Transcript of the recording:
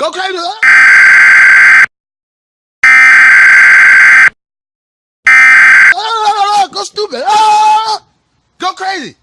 Go crazy. Ah! Ah! Ah! Go stupid. Go crazy.